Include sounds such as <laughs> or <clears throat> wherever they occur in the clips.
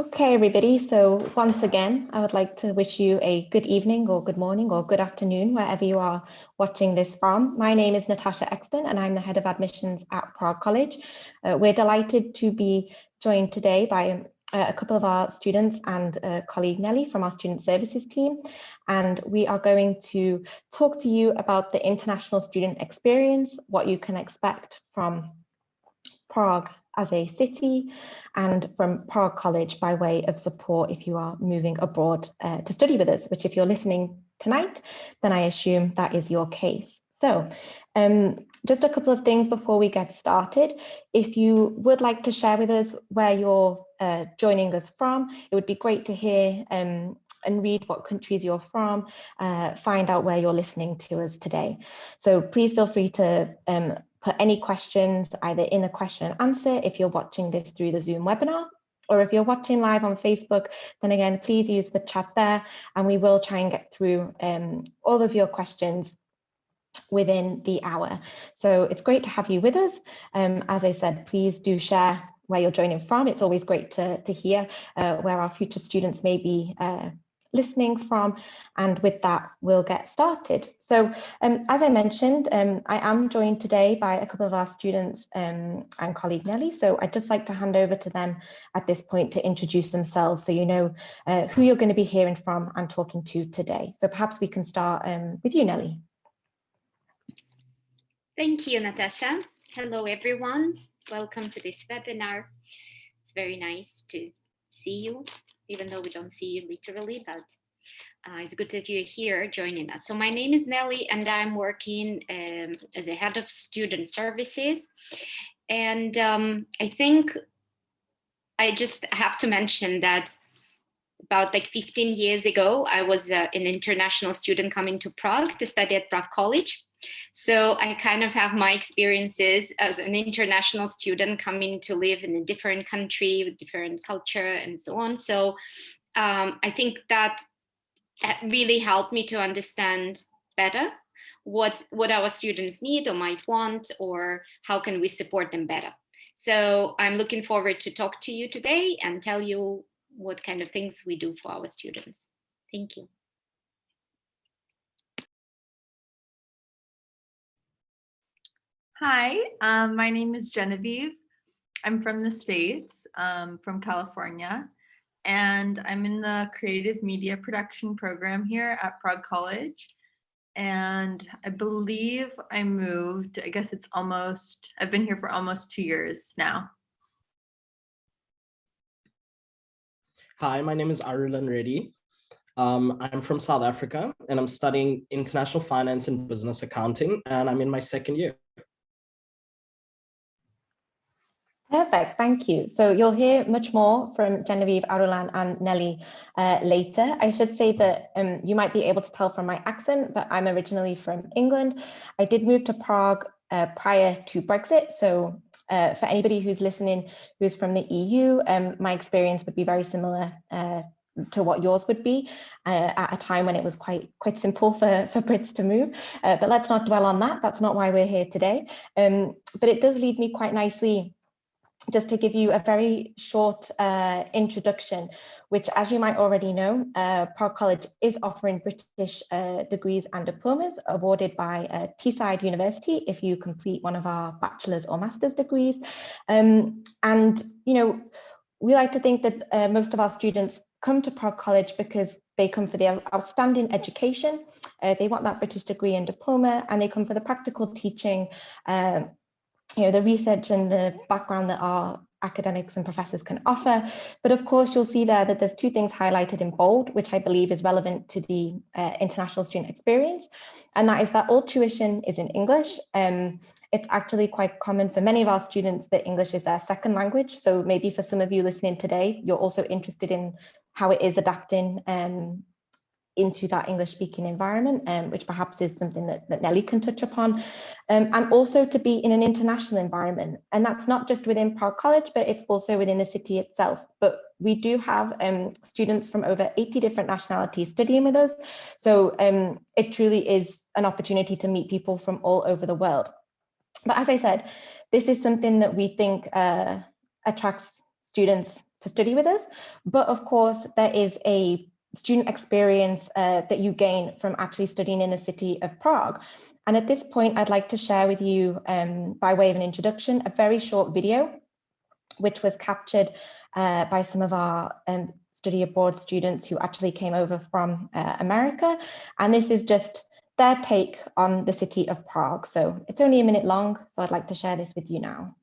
Okay, everybody. So once again, I would like to wish you a good evening or good morning or good afternoon, wherever you are watching this from. My name is Natasha Exton and I'm the head of admissions at Prague College. Uh, we're delighted to be joined today by uh, a couple of our students and a colleague Nelly from our student services team. And we are going to talk to you about the international student experience, what you can expect from Prague as a city and from Prague College by way of support if you are moving abroad uh, to study with us, which if you're listening tonight, then I assume that is your case. So um, just a couple of things before we get started. If you would like to share with us where you're uh, joining us from, it would be great to hear um, and read what countries you're from, uh, find out where you're listening to us today. So please feel free to um, put any questions either in the question and answer if you're watching this through the Zoom webinar or if you're watching live on Facebook, then again, please use the chat there and we will try and get through um, all of your questions within the hour. So it's great to have you with us. Um, as I said, please do share where you're joining from. It's always great to, to hear uh, where our future students may be uh, listening from. And with that, we'll get started. So um, as I mentioned, um, I am joined today by a couple of our students um, and colleague Nelly. So I'd just like to hand over to them at this point to introduce themselves so you know uh, who you're going to be hearing from and talking to today. So perhaps we can start um, with you, Nelly. Thank you, Natasha. Hello, everyone. Welcome to this webinar. It's very nice to see you even though we don't see you literally, but uh, it's good that you're here joining us. So my name is Nelly and I'm working um, as a head of student services. And um, I think I just have to mention that about like 15 years ago, I was uh, an international student coming to Prague to study at Prague College. So I kind of have my experiences as an international student coming to live in a different country with different culture and so on. So um, I think that really helped me to understand better what, what our students need or might want or how can we support them better. So I'm looking forward to talk to you today and tell you what kind of things we do for our students. Thank you. Hi, um, my name is Genevieve. I'm from the States, um, from California, and I'm in the creative media production program here at Prague College. And I believe I moved, I guess it's almost, I've been here for almost two years now. Hi, my name is Arulan Reddy. Um, I'm from South Africa and I'm studying international finance and business accounting and I'm in my second year. Perfect, thank you. So you'll hear much more from Genevieve, Arulan and Nelly uh, later. I should say that um, you might be able to tell from my accent, but I'm originally from England. I did move to Prague uh, prior to Brexit. So uh, for anybody who's listening who's from the EU, um, my experience would be very similar uh, to what yours would be uh, at a time when it was quite quite simple for for Brits to move. Uh, but let's not dwell on that. That's not why we're here today. Um, but it does lead me quite nicely just to give you a very short uh, introduction, which as you might already know, uh, Prague College is offering British uh, degrees and diplomas awarded by uh, Teesside University if you complete one of our bachelor's or master's degrees. Um, and, you know, we like to think that uh, most of our students come to Prague College because they come for the outstanding education, uh, they want that British degree and diploma, and they come for the practical teaching, uh, you know, the research and the background that our academics and professors can offer. But of course, you'll see there that there's two things highlighted in bold, which I believe is relevant to the uh, international student experience. And that is that all tuition is in English. Um, it's actually quite common for many of our students that English is their second language. So maybe for some of you listening today, you're also interested in how it is adapting um, into that English speaking environment, um, which perhaps is something that, that Nelly can touch upon, um, and also to be in an international environment. And that's not just within Prague College, but it's also within the city itself. But we do have um, students from over 80 different nationalities studying with us. So um, it truly is an opportunity to meet people from all over the world. But as I said, this is something that we think uh, attracts students to study with us. But of course, there is a student experience uh, that you gain from actually studying in the city of Prague. And at this point, I'd like to share with you, um, by way of an introduction, a very short video, which was captured uh, by some of our um, study abroad students who actually came over from uh, America. And this is just their take on the city of Prague. So it's only a minute long, so I'd like to share this with you now.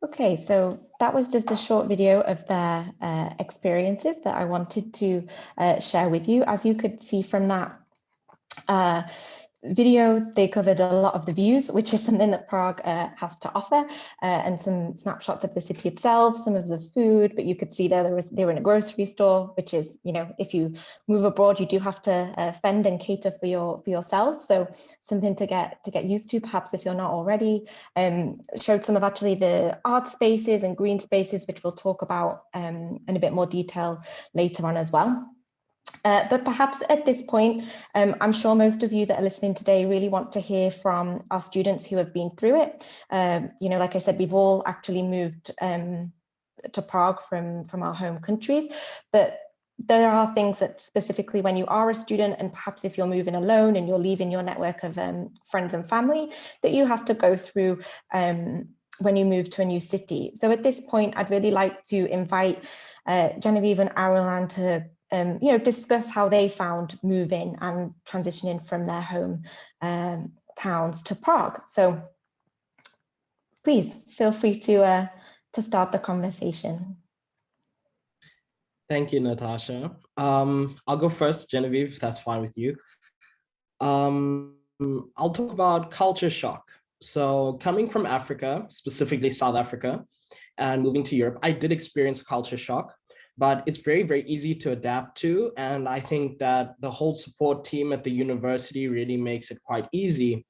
Okay, so that was just a short video of their uh, experiences that I wanted to uh, share with you. As you could see from that, uh, video, they covered a lot of the views, which is something that Prague uh, has to offer, uh, and some snapshots of the city itself, some of the food, but you could see there, there was, they were in a grocery store, which is, you know, if you move abroad, you do have to uh, fend and cater for your for yourself. So something to get to get used to, perhaps if you're not already. Um, showed some of actually the art spaces and green spaces, which we'll talk about um, in a bit more detail later on as well. Uh, but perhaps at this point, um, I'm sure most of you that are listening today really want to hear from our students who have been through it. Um, you know, like I said, we've all actually moved um, to Prague from, from our home countries, but there are things that specifically when you are a student and perhaps if you're moving alone and you're leaving your network of um, friends and family that you have to go through um, when you move to a new city. So at this point, I'd really like to invite uh, Genevieve and Arulan to um, you know, discuss how they found moving and transitioning from their home um, towns to Prague. So please feel free to, uh, to start the conversation. Thank you, Natasha. Um, I'll go first, Genevieve, if that's fine with you. Um, I'll talk about culture shock. So coming from Africa, specifically South Africa, and moving to Europe, I did experience culture shock but it's very, very easy to adapt to. And I think that the whole support team at the university really makes it quite easy.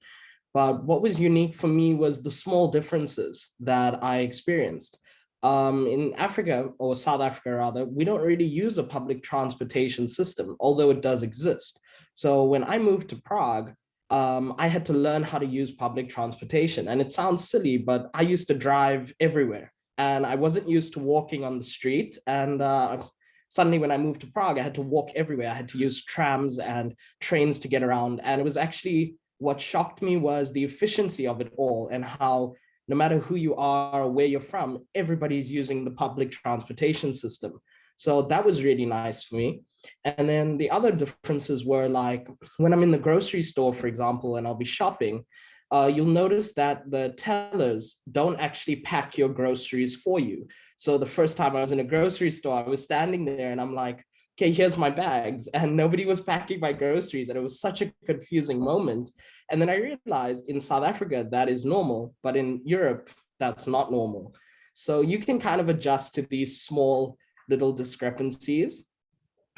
But what was unique for me was the small differences that I experienced. Um, in Africa, or South Africa rather, we don't really use a public transportation system, although it does exist. So when I moved to Prague, um, I had to learn how to use public transportation. And it sounds silly, but I used to drive everywhere and I wasn't used to walking on the street. And uh, suddenly when I moved to Prague, I had to walk everywhere. I had to use trams and trains to get around. And it was actually what shocked me was the efficiency of it all and how no matter who you are or where you're from, everybody's using the public transportation system. So that was really nice for me. And then the other differences were like when I'm in the grocery store, for example, and I'll be shopping, uh, you'll notice that the tellers don't actually pack your groceries for you. So the first time I was in a grocery store, I was standing there and I'm like, okay, here's my bags. <laughs> And nobody was packing my groceries. And it was such a confusing moment. And then I realized in South Africa, that is normal, but in Europe, that's not normal. So you can kind of adjust to these small little discrepancies.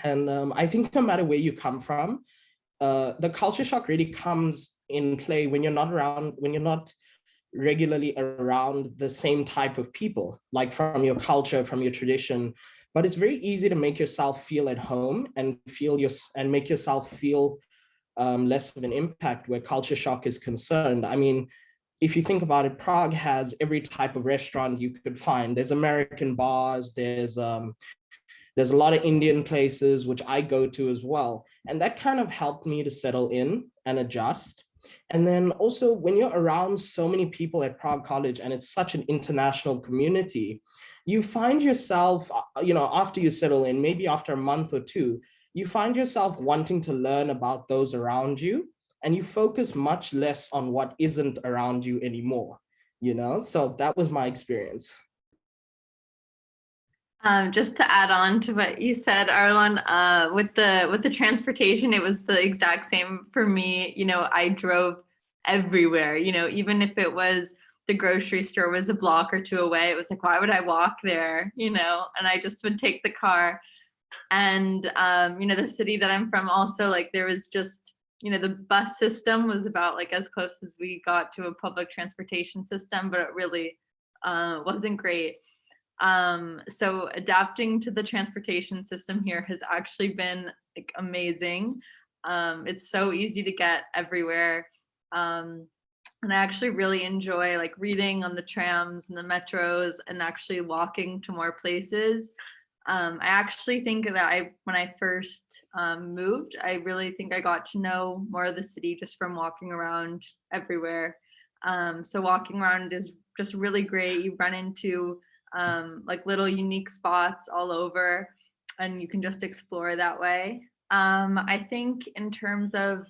And um, I think no matter where you come from, uh, the culture shock really comes in play when you're not around, when you're not regularly around the same type of people, like from your culture, from your tradition. But it's very easy to make yourself feel at home and feel your and make yourself feel um, less of an impact where culture shock is concerned. I mean, if you think about it, Prague has every type of restaurant you could find. There's American bars, there's um, there's a lot of Indian places, which I go to as well. And that kind of helped me to settle in and adjust. And then also when you're around so many people at Prague College and it's such an international community, you find yourself, uh, you know, after you settle in, maybe after a month or two, you find yourself wanting to learn about those around you and you focus much less on what isn't around you anymore, you know? So that was my experience. Um, just to add on to what you said, Arulan, uh, with the with the transportation, it was the exact same for me. You know, I drove everywhere. You know, even if it was the grocery store was a block or two away, it was like, why would I walk there? You know, and I just would take the car. And um, you know, the city that I'm from, also like there was just you know the bus system was about like as close as we got to a public transportation system, but it really uh, wasn't great. Um, so adapting to the transportation system here has actually been like amazing. Um, it's so easy to get everywhere. Um, and I actually really enjoy like reading on the trams and the metros and actually walking to more places. Um, I actually think that I, when I first um, moved, I really think I got to know more of the city just from walking around everywhere. Um, so walking around is just really great. You run into um, like little unique spots all over and you can just explore that way. Um, I think in terms of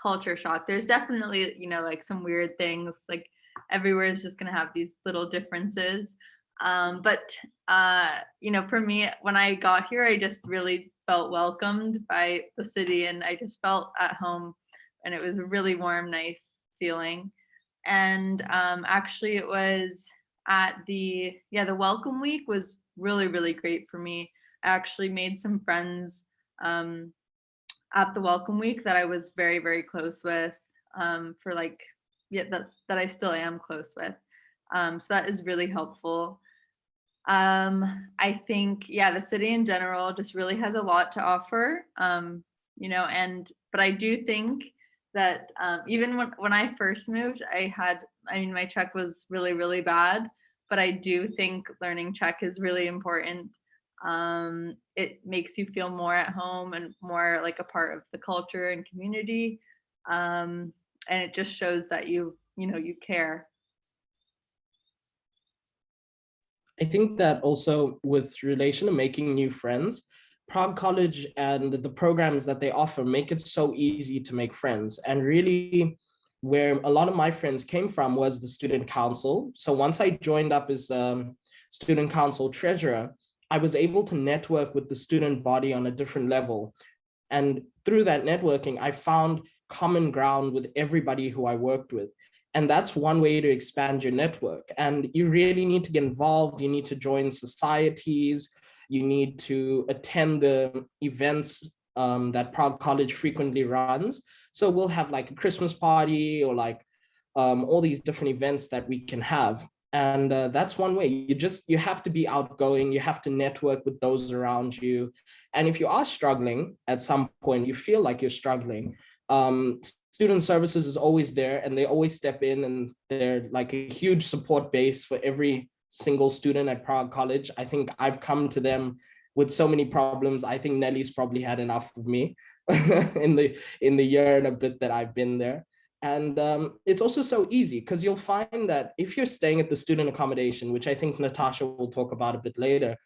culture shock, there's definitely, you know, like some weird things like everywhere is just going to have these little differences. Um, but, uh, you know, for me, when I got here, I just really felt welcomed by the city and I just felt at home and it was a really warm, nice feeling. And um, actually it was at the, yeah, the welcome week was really, really great for me. I actually made some friends um, at the welcome week that I was very, very close with um, for like, yeah, that's, that I still am close with. Um, so that is really helpful. Um, I think, yeah, the city in general just really has a lot to offer, um, you know, and, but I do think that um, even when, when I first moved, I had I mean, my Czech was really, really bad, but I do think learning Czech is really important. Um, it makes you feel more at home and more like a part of the culture and community. Um, and it just shows that you, you know, you care. I think that also with relation to making new friends, Prague College and the programs that they offer make it so easy to make friends and really where a lot of my friends came from was the student council. So once I joined up as um, student council treasurer, I was able to network with the student body on a different level. And through that networking, I found common ground with everybody who I worked with. And that's one way to expand your network. And you really need to get involved. You need to join societies. You need to attend the events um, that Prague College frequently runs. So we'll have like a Christmas party or like um, all these different events that we can have. And uh, that's one way you just, you have to be outgoing. You have to network with those around you. And if you are struggling at some point, you feel like you're struggling, um, student services is always there and they always step in and they're like a huge support base for every single student at Prague College. I think I've come to them with so many problems. I think Nelly's probably had enough of me <laughs> in the in the year and a bit that I've been there. And um, it's also so easy because you'll find that if you're staying at the student accommodation, which I think Natasha will talk about a bit later,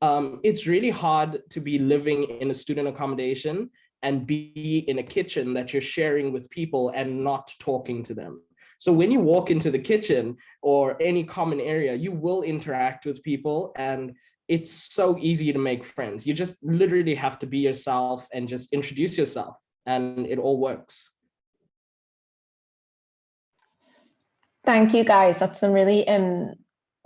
um, it's really hard to be living in a student accommodation and be in a kitchen that you're sharing with people and not talking to them. So when you walk into the kitchen or any common area, you will interact with people and it's so easy to make friends. You just literally have to be yourself and just introduce yourself and it all works. Thank you guys. That's some really um,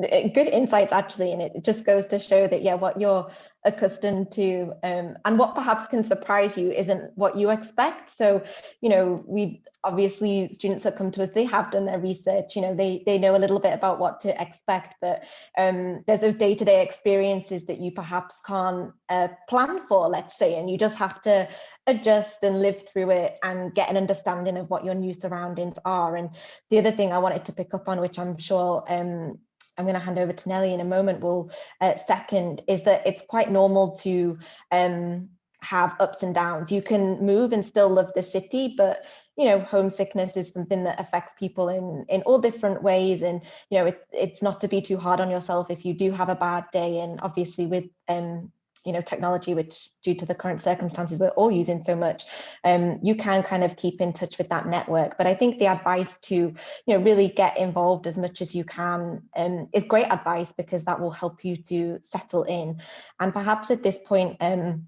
good insights actually. And it just goes to show that, yeah, what you're accustomed to um, and what perhaps can surprise you isn't what you expect. So, you know, we obviously students that come to us, they have done their research, you know, they, they know a little bit about what to expect, but um, there's those day-to-day -day experiences that you perhaps can't uh, plan for, let's say, and you just have to adjust and live through it and get an understanding of what your new surroundings are. And the other thing I wanted to pick up on, which I'm sure um, I'm going to hand over to Nelly in a moment, will uh, second, is that it's quite normal to um, have ups and downs. You can move and still love the city, but you know, homesickness is something that affects people in, in all different ways. And, you know, it, it's not to be too hard on yourself if you do have a bad day. And obviously with, um, you know, technology, which due to the current circumstances, we're all using so much, um, you can kind of keep in touch with that network. But I think the advice to, you know, really get involved as much as you can um, is great advice because that will help you to settle in. And perhaps at this point, um,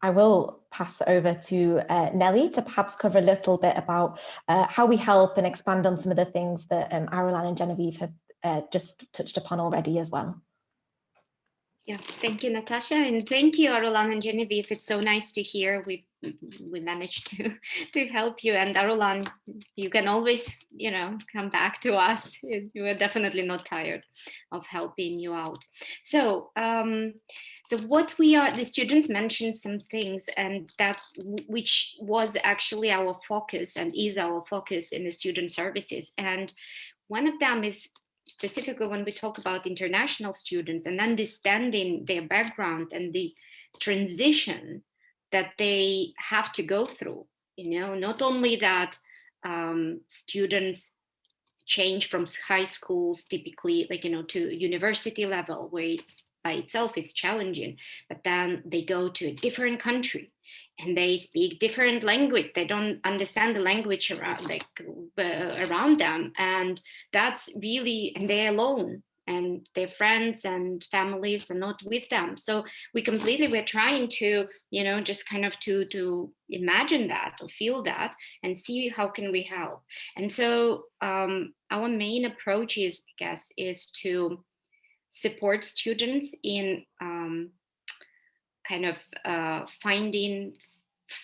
I will pass over to uh, Nelly to perhaps cover a little bit about uh, how we help and expand on some of the things that um, Arulan and Genevieve have uh, just touched upon already as well. Yeah, thank you, Natasha, and thank you, Arulan and Genevieve. It's so nice to hear we we managed to <laughs> to help you. And Arulan, you can always, you know, come back to us. We're definitely not tired of helping you out. So, um, so what we are, the students mentioned some things, and that which was actually our focus and is our focus in the student services. And one of them is specifically when we talk about international students and understanding their background and the transition that they have to go through, you know, not only that um, students change from high schools typically like, you know, to university level where it's by itself, it's challenging, but then they go to a different country and they speak different language. They don't understand the language around like uh, around them. And that's really and they're alone and their friends and families are not with them. So we completely we're trying to you know just kind of to to imagine that or feel that and see how can we help. And so um, our main approach is i guess is to support students in um, kind of uh, finding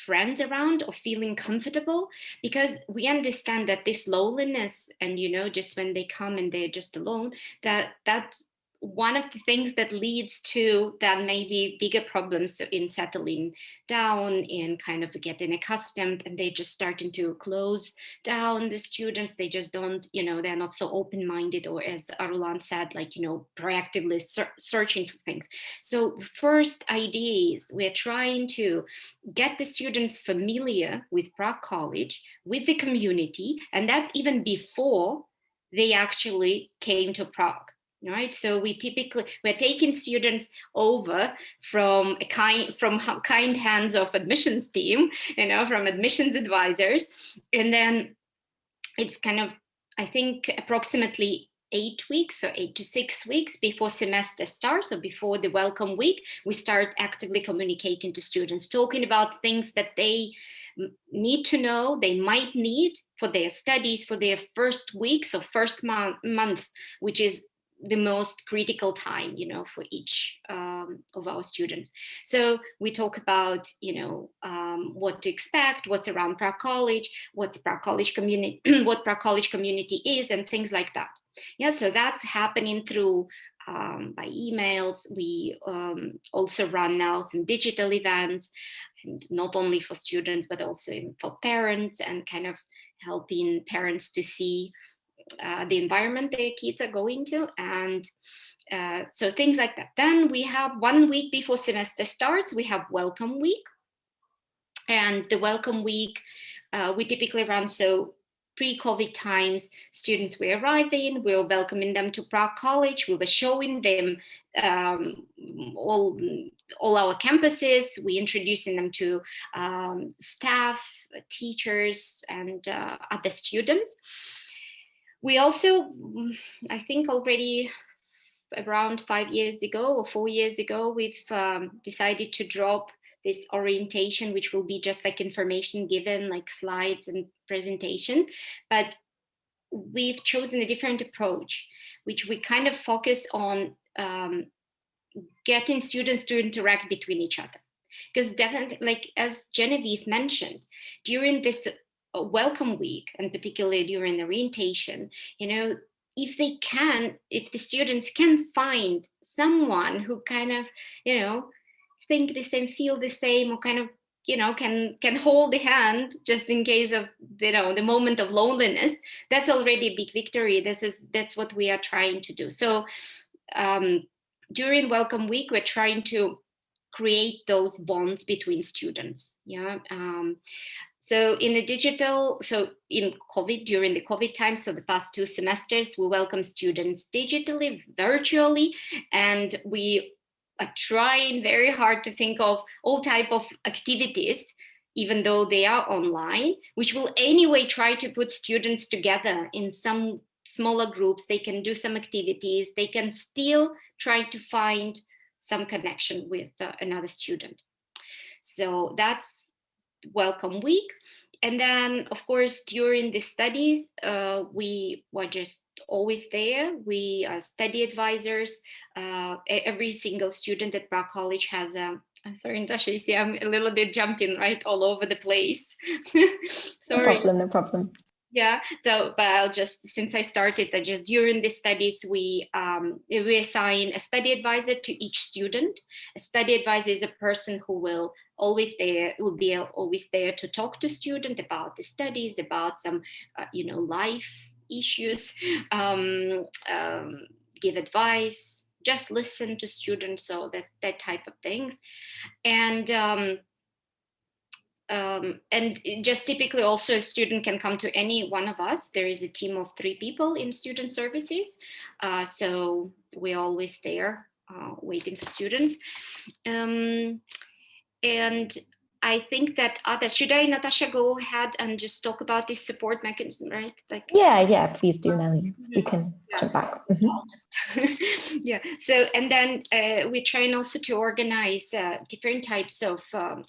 friends around or feeling comfortable because we understand that this loneliness and you know just when they come and they're just alone that that's one of the things that leads to that maybe bigger problems in settling down in kind of getting accustomed and they just starting to close down. The students they just don't you know they're not so open-minded or as Arulan said like you know proactively searching for things. So first idea is we're trying to get the students familiar with Prague College with the community and that's even before they actually came to Prague right? So we typically we're taking students over from a kind from kind hands of admissions team you know from admissions advisors. And then it's kind of i think approximately eight weeks or eight to six weeks before semester starts or before the welcome week we start actively communicating to students talking about things that they need to know they might need for their studies for their first weeks or first month, months which is the most critical time, you know, for each um, of our students. So we talk about, you know, um, what to expect, what's around Prague College, what's Prague College community, <clears throat> what Prague College community is, and things like that. Yeah, so that's happening through um, by emails. We um, also run now some digital events, and not only for students, but also for parents and kind of helping parents to see uh, the environment the kids are going to and uh, so things like that. Then we have one week before semester starts, we have welcome week. And the welcome week, uh, we typically run so pre-COVID times, students were arriving, we were welcoming them to Prague College, we were showing them um, all, all our campuses, we introducing them to um, staff, teachers, and uh, other students. We also, mm, I think already around five years ago or four years ago, we've um, decided to drop this orientation, which will be just like information given, like slides and presentation. But we've chosen a different approach, which we kind of focus on um, getting students to interact between each other. Because definitely, like as Genevieve mentioned, during this welcome week and particularly during the orientation, you know, if they can, if the students can find someone who kind of, you know, think the same, feel the same, or kind of, you know, can can hold the hand just in case of, you know, the moment of loneliness, that's already a big victory. This is, that's what we are trying to do. So um, during welcome week, we're trying to create those bonds between students. Yeah. Um, So in the digital, so in COVID, during the COVID time, so the past two semesters, we welcome students digitally, virtually, and we are trying very hard to think of all type of activities even though they are online, which will anyway try to put students together in some smaller groups. They can do some activities. They can still try to find some connection with uh, another student. So that's welcome week. And then, of course, during the studies, uh, we were just always there. We are study advisors. Uh, every single student at Prague College has a I'm sorry, Natasha, you see I'm a little bit jumping right all over the place. <laughs> sorry. No problem, no problem. Yeah, so but I'll just since I started that just during the studies we um, we assign a study advisor to each student. A study advisor is a person who will always there will be always there to talk to student about the studies, about some uh, you know life issues, um, um, give advice, just listen to students. So that's that type of things. And um, um, and just typically also a student can come to any one of us. There is a team of three people in student services. Uh, so we're always there uh, waiting for students. Um, and I think that others, should I, Natasha, go ahead and just talk about this support mechanism, right? Like, yeah, yeah, please do, Nelly. You can yeah. jump back. Mm -hmm. just, <laughs> yeah, so, and then uh, we're trying also to organize uh, different types of um,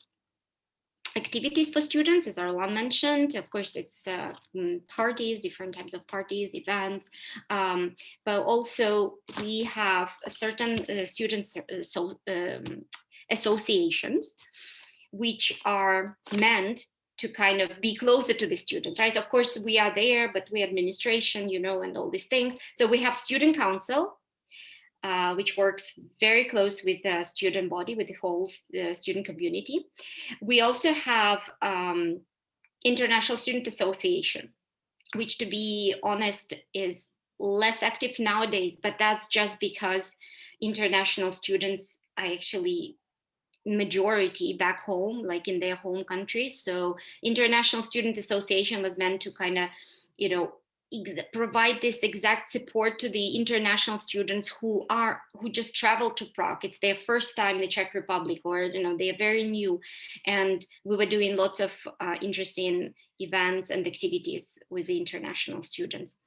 activities for students, as Arulan mentioned. Of course, it's uh, mm, parties, different types of parties, events, um, but also we have certain uh, students uh, so, um, associations which are meant to kind of be closer to the students, right? Of course, we are there, but we administration, you know, and all these things. So we have student council, uh, which works very close with the student body, with the whole uh, student community. We also have um, International Student Association, which to be honest is less active nowadays, but that's just because international students are actually majority back home, like in their home countries. So International Student Association was meant to kind of, you know, provide this exact support to the international students who are who just traveled to Prague. It's their first time in the Czech Republic, or you know they are very new, and we were doing lots of uh, interesting events and activities with the international students.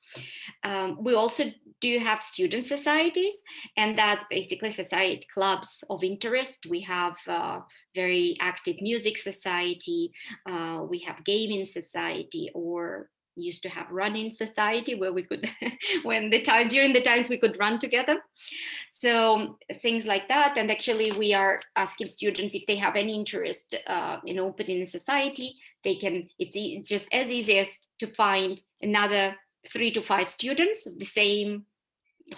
Um, we also do have student societies, and that's basically society clubs of interest. We have uh, very active music society, uh, we have gaming society, or used to have running society where we could <laughs> when the time during the times we could run together. So things like that and actually we are asking students if they have any interest uh, in opening a society they can it's, it's just as easy as to find another three to five students the same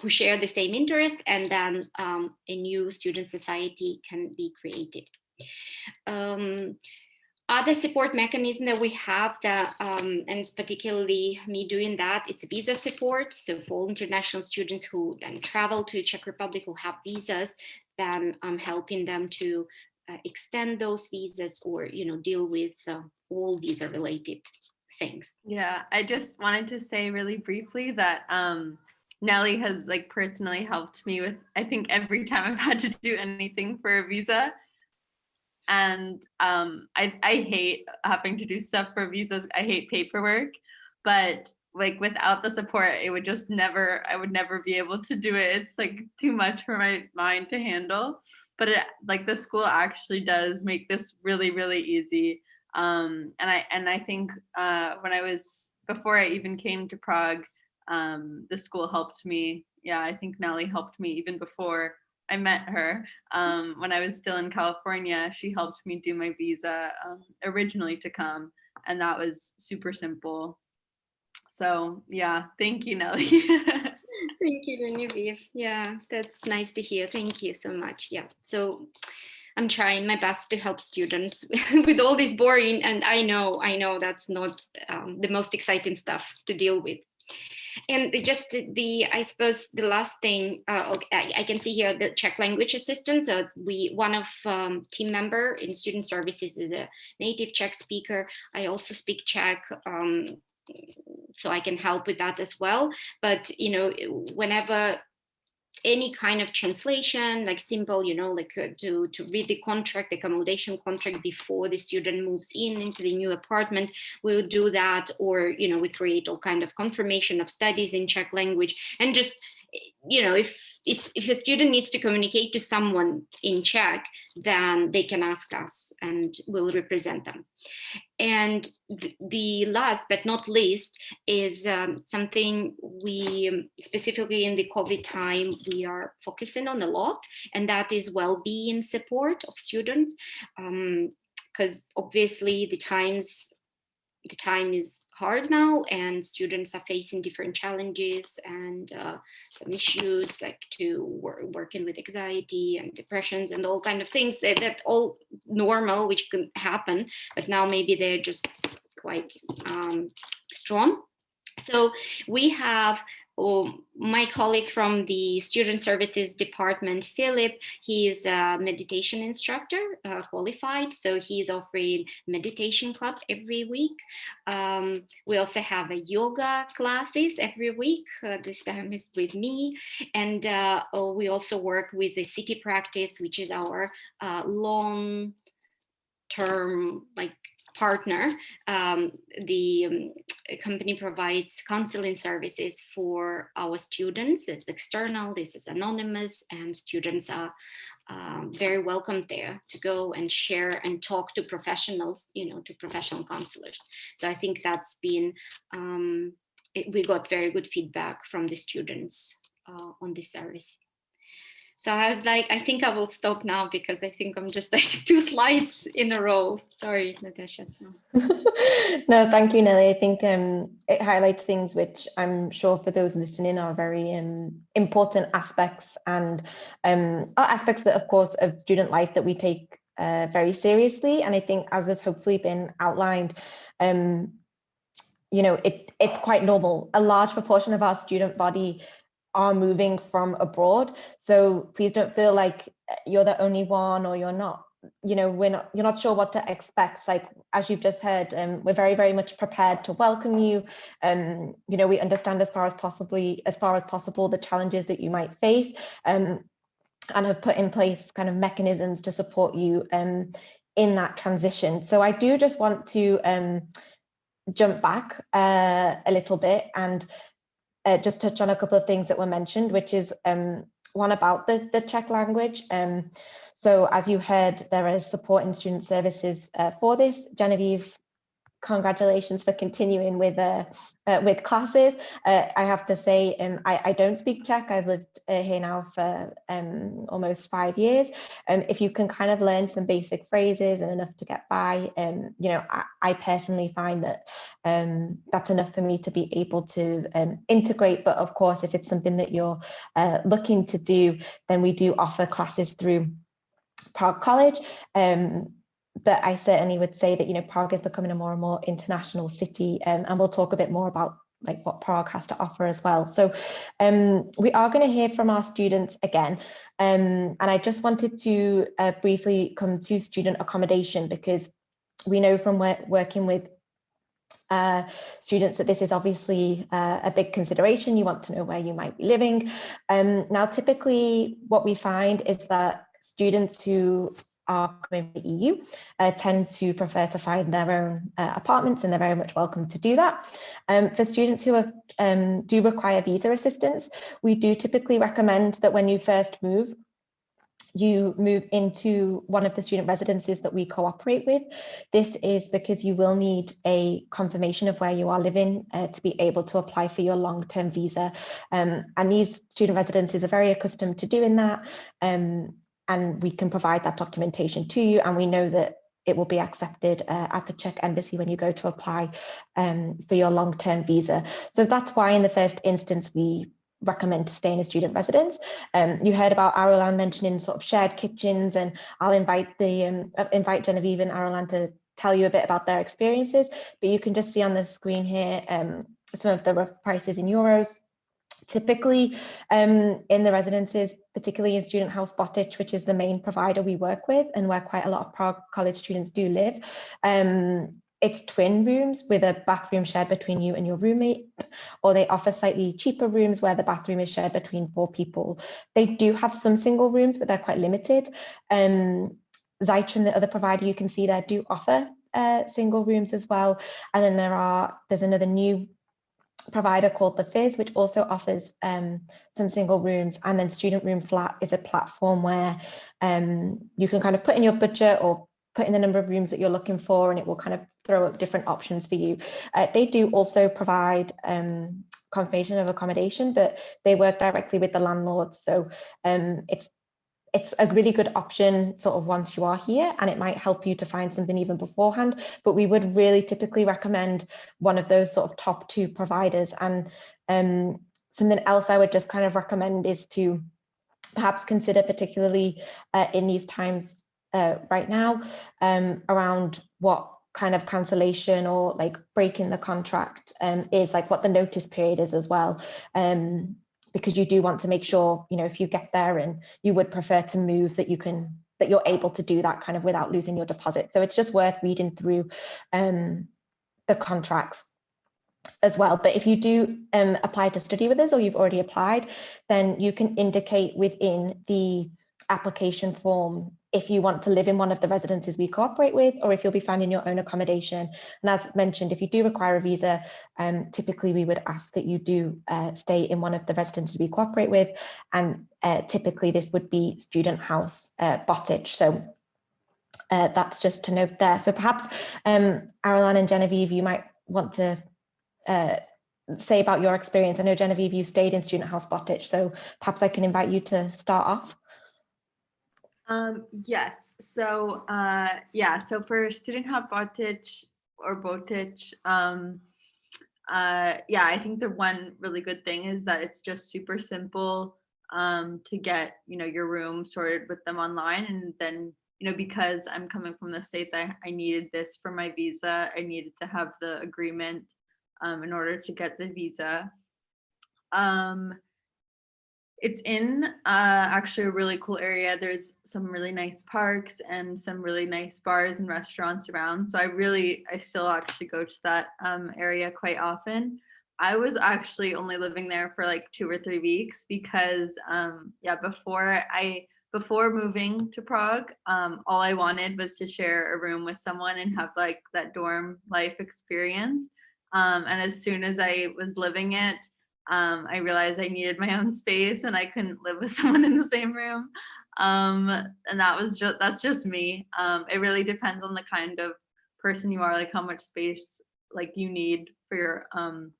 who share the same interest and then um, a new student society can be created. Um, other support mechanism that we have that, um, and it's particularly me doing that, it's visa support. So for international students who then travel to Czech Republic who have visas, then I'm helping them to uh, extend those visas or, you know, deal with uh, all visa related things. Yeah, I just wanted to say really briefly that um, Nelly has like personally helped me with, I think every time I've had to do anything for a visa, and um, I, I hate having to do stuff for visas. I hate paperwork, but like without the support, it would just never, I would never be able to do it. It's like too much for my mind to handle. But it, like the school actually does make this really, really easy. Um, and I and I think uh, when I was before I even came to Prague, um, the school helped me. Yeah, I think Nelly helped me even before I met her um, when I was still in California. She helped me do my visa um, originally to come, and that was super simple. So yeah, thank you, Nelly. <laughs> thank you, Genevieve. Yeah, that's nice to hear. Thank you so much. Yeah, so I'm trying my best to help students <laughs> with all this boring, and I know, I know that's not um, the most exciting stuff to deal with. And just the, I suppose the last thing, uh, I, can see here the Czech language assistant. So we, one of um, team member in student services is a native Czech speaker. I also speak Czech. Um, so I can help with that as well. But, you know, whenever any kind of translation, like simple, you know, like uh, to, to read the contract, the accommodation contract before the student moves in into the new apartment, we'll do that. Or, you know, we create all kind of confirmation of studies in Czech language and just you know, if, if, if a student needs to communicate to someone in Czech, then they can ask us and we'll represent them. And th the last but not least is um, something we um, specifically in the COVID time, we are focusing on a lot, and that is well-being support of students. Because um, obviously the times, time is hard now and students are facing different challenges and uh, some issues like to work, working with anxiety and depressions and all kind of things that, that all normal which can happen but now maybe they're just quite um, strong. So we have my colleague from the Student Services Department, Philip, he is a meditation instructor, uh, qualified, so he's offering meditation club every week. Um, we also have a yoga classes every week. Uh, this time is with me. And uh, oh, we also work with the city practice, which is our uh, long term like partner, um, the um, company provides counseling services for our students. It's external, this is anonymous, and students are um, very welcome there to go and share and talk to professionals, you know, to professional counselors. So I think that's been, um, it, we got very good feedback from the students uh, on this service. So I was like, I think I will stop now because I think I'm just <laughs> like two slides in a row. Sorry, Natasha. <laughs> no, thank you, Nelly. I think um, it highlights things which I'm sure for those listening are very um, important aspects and um, are aspects that, of course, of student life that we take uh, very seriously. And I think as has hopefully been outlined, um, you know, it, it's quite normal. A large proportion of our student body are moving from abroad. So please don't feel like you're the only one or you're not you know we're not you're not sure what to expect. Like as you've just heard um, we're very very much prepared to welcome you. Um you know we understand as far as possibly as far as possible the challenges that you might face um and have put in place kind of mechanisms to support you um in that transition. So i do just want to um jump back uh, a little bit and uh, just touch on a couple of things that were mentioned, which is um, one about the, the Czech language. Um, so as you heard, there is support in student services uh, for this. Genevieve congratulations for continuing with uh, uh, with classes. Uh, I have to say, um, I, I don't speak Czech. I've lived uh, here now for um, almost five years. Um, if you can kind of learn some basic phrases and enough to get by, um, you know, I, I personally find that um, that's enough for me to be able to um, integrate. But of course, if it's something that you're uh, looking to do, then we do offer classes through Prague College. Um, but I certainly would say that, you know, Prague is becoming a more and more international city um, and we'll talk a bit more about like what Prague has to offer as well. So um, we are going to hear from our students again. Um, and I just wanted to uh, briefly come to student accommodation because we know from working with uh, students that this is obviously uh, a big consideration. You want to know where you might be living. Um, now, typically what we find is that students who are coming from the EU uh, tend to prefer to find their own uh, apartments and they're very much welcome to do that. Um, for students who are, um, do require visa assistance, we do typically recommend that when you first move, you move into one of the student residences that we cooperate with. This is because you will need a confirmation of where you are living uh, to be able to apply for your long-term visa. Um, and these student residences are very accustomed to doing that. Um, and we can provide that documentation to you and we know that it will be accepted uh, at the Czech embassy when you go to apply um, for your long-term visa. So that's why in the first instance we recommend to stay in a student residence. Um, you heard about Arulan mentioning sort of shared kitchens and I'll invite the um, uh, invite Genevieve and Arulan to tell you a bit about their experiences, but you can just see on the screen here um, some of the rough prices in euros. Typically um, in the residences, particularly in Student House Botich, which is the main provider we work with and where quite a lot of Prague College students do live, um, it's twin rooms with a bathroom shared between you and your roommate, or they offer slightly cheaper rooms where the bathroom is shared between four people. They do have some single rooms, but they're quite limited. Um, Zytrum, the other provider you can see there, do offer uh, single rooms as well. And then there are, there's another new provider called the Fizz, which also offers um, some single rooms. And then Student Room Flat is a platform where um, you can kind of put in your budget or put in the number of rooms that you're looking for and it will kind of throw up different options for you. Uh, they do also provide um, confirmation of accommodation, but they work directly with the landlords. So um, it's it's a really good option sort of once you are here and it might help you to find something even beforehand. But we would really typically recommend one of those sort of top two providers. And um, something else I would just kind of recommend is to perhaps consider particularly uh, in these times uh, right now um, around what kind of cancellation or like breaking the contract um, is like what the notice period is as well. Um, because you do want to make sure you know if you get there and you would prefer to move that you can that you're able to do that kind of without losing your deposit so it's just worth reading through um, the contracts as well. But if you do um, apply to study with us or you've already applied, then you can indicate within the application form if you want to live in one of the residences we cooperate with or if you'll be finding your own accommodation. And as mentioned, if you do require a visa, um, typically we would ask that you do uh, stay in one of the residences we cooperate with. And uh, typically this would be Student House uh, Bottage. So uh, that's just to note there. So perhaps um, and Genevieve, you might want to uh, say about your experience. I know Genevieve, you stayed in Student House Bottage, so perhaps I can invite you to start off. Um, yes, so uh, yeah, so for student help Botich or Botich, um, uh, yeah, I think the one really good thing is that it's just super simple um, to get, you know, your room sorted with them online. And then, you know, because I'm coming from the States, I, I needed this for my visa. I needed to have the agreement um, in order to get the visa. Um, it's in uh, actually a really cool area. There's some really nice parks and some really nice bars and restaurants around. So I really, I still actually go to that um, area quite often. I was actually only living there for like two or three weeks because um, yeah, before I, before moving to Prague, um, all I wanted was to share a room with someone and have like that dorm life experience. Um, and as soon as I was living it, um, I realized I needed my own space and I couldn't live with <laughs> someone in the same room. Um, and that was just, that's just me. Um, it really depends on the kind of person you are, like how much space like you need for your, um,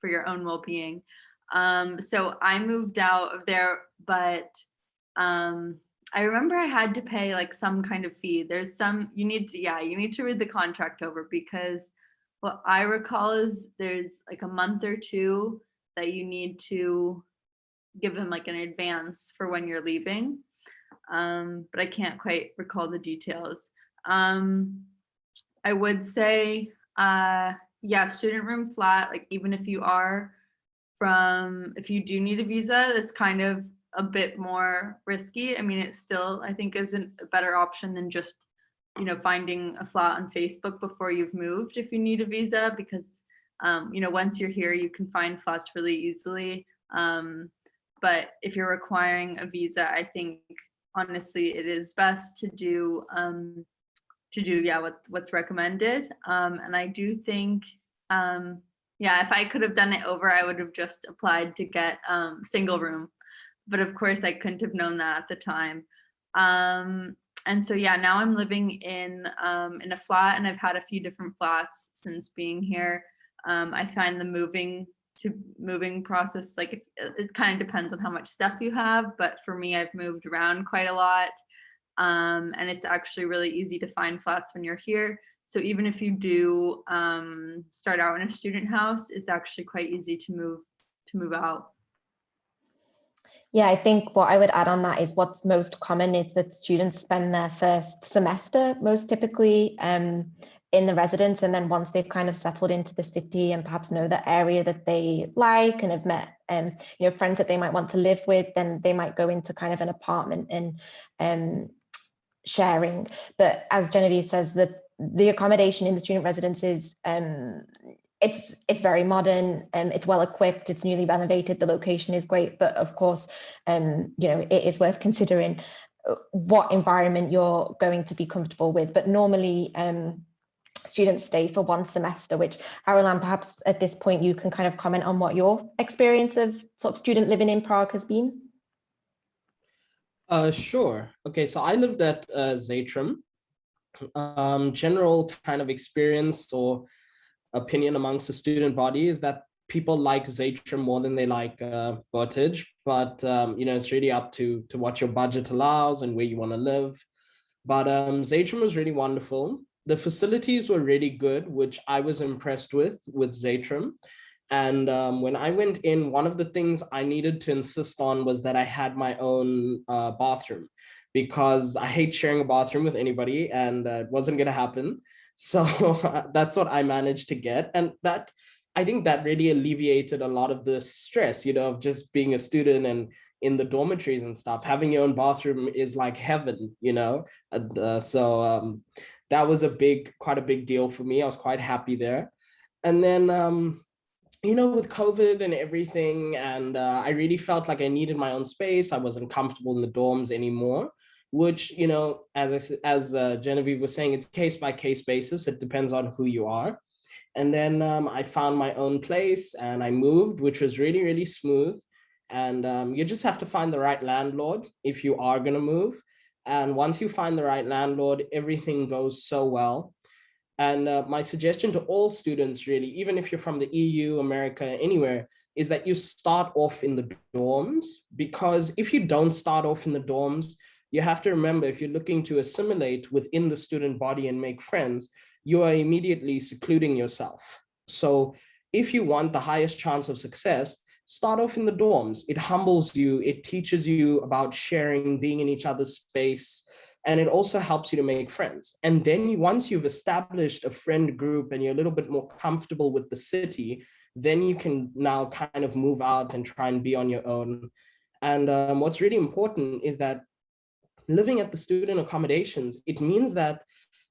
for your own well-being. Um, so I moved out of there, but um, I remember I had to pay like some kind of fee. There's some, you need to, yeah, you need to read the contract over because what I recall is there's like a month or two that you need to give them like an advance for when you're leaving. Um, but I can't quite recall the details. Um, I would say, uh, yeah, student room flat, like even if you are from, if you do need a visa, that's kind of a bit more risky. I mean, it still, I think isn't a better option than just, you know, finding a flat on Facebook before you've moved if you need a visa because um, you know, once you're here, you can find flats really easily. Um, but if you're requiring a visa, I think honestly, it is best to do um, to do yeah what what's recommended. Um, and I do think um, yeah, if I could have done it over, I would have just applied to get um, single room. But of course, I couldn't have known that at the time. Um, and so yeah, now I'm living in um, in a flat, and I've had a few different flats since being here. Um, I find the moving to moving process, like it, it kind of depends on how much stuff you have, but for me, I've moved around quite a lot. Um, and it's actually really easy to find flats when you're here. So even if you do um, start out in a student house, it's actually quite easy to move to move out. Yeah, I think what I would add on that is what's most common is that students spend their first semester most typically um, in the residence and then once they've kind of settled into the city and perhaps know the area that they like and have met um you know friends that they might want to live with then they might go into kind of an apartment and um sharing. But as Genevieve says the the accommodation in the student residences um it's it's very modern um, it's well equipped it's newly renovated the location is great but of course um you know it is worth considering uh, what environment you're going to be comfortable with. But normally um students stay for one semester, which Arulan, perhaps at this point you can kind of comment on what your experience of sort of student living in Prague has been. Uh, sure. Okay, so I lived at uh, Zatrim. Um, general kind of experience or opinion amongst the student body is that people like Zatrim more than they like uh, Bottage, but um, you know it's really up to to what your budget allows and where you want to live. But um, Zatrim was really wonderful the facilities were really good, which I was impressed with, with Zatrim. And um, when I went in, one of the things I needed to insist on was that I had my own uh, bathroom because I hate sharing a bathroom with anybody and uh, it wasn't going to happen. <laughs> So that's what I managed to get. And that, I think that really alleviated a lot of the stress, you know, of just being a student and in the dormitories and stuff. Having your own bathroom is like heaven, you know. And, uh, so um, that was a big, quite a big deal for me. I was quite happy there. And then, um, you know, with COVID and everything, and uh, I really felt like I needed my own space. I wasn't comfortable in the dorms anymore, which, you know, as I, as uh, Genevieve was saying, it's case by case basis. It depends on who you are. And then um, I found my own place and I moved, which was really, really smooth. And um, you just have to find the right landlord if you are going to move. And once you find the right landlord, everything goes so well. And uh, my suggestion to all students really, even if you're from the EU, America, anywhere, is that you start off in the dorms because if you don't start off in the dorms, you have to remember if you're looking to assimilate within the student body and make friends, you are immediately secluding yourself. So if you want the highest chance of success, start off in the dorms. It humbles you. It teaches you about sharing, being in each other's space. And it also helps you to make friends. And then once you've established a friend group and you're a little bit more comfortable with the city, then you can now kind of move out and try and be on your own. And um, what's really important is that living at the student accommodations, it means that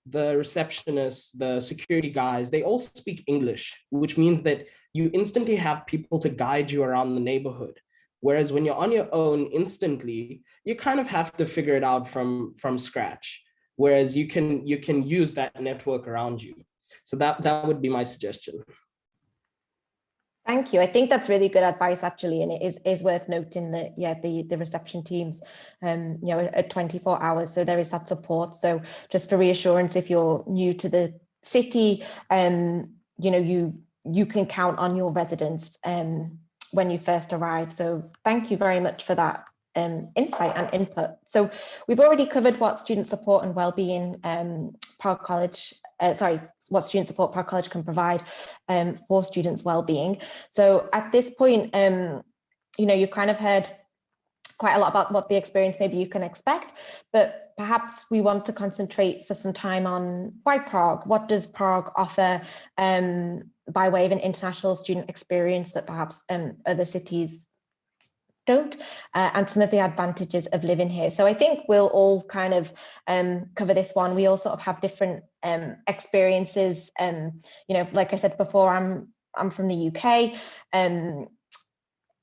the receptionists, the security guys, they all speak English, which means that you instantly have people to guide you around the neighborhood. Whereas when you're on your own instantly, you kind of have to figure it out from, from scratch. Whereas you can you can use that network around you. So that, that would be my suggestion. Thank you. I think that's really good advice actually, and it is is worth noting that yeah, the the reception teams, um, you know, at 24 hours, so there is that support. So just for reassurance, if you're new to the city, um, you know, you you can count on your residents um when you first arrive. So thank you very much for that um, insight and input. So we've already covered what student support and well-being um, Prague College, uh, sorry, what student support Prague College can provide um, for students' well-being. So at this point, um, you know, you've kind of heard quite a lot about what the experience maybe you can expect, but perhaps we want to concentrate for some time on why Prague, what does Prague offer um, by way of an international student experience that perhaps um, other cities don't uh, and some of the advantages of living here. So i think we'll all kind of um, cover this one. We all sort of have different um, experiences. Um you know like i said before i'm i'm from the uk um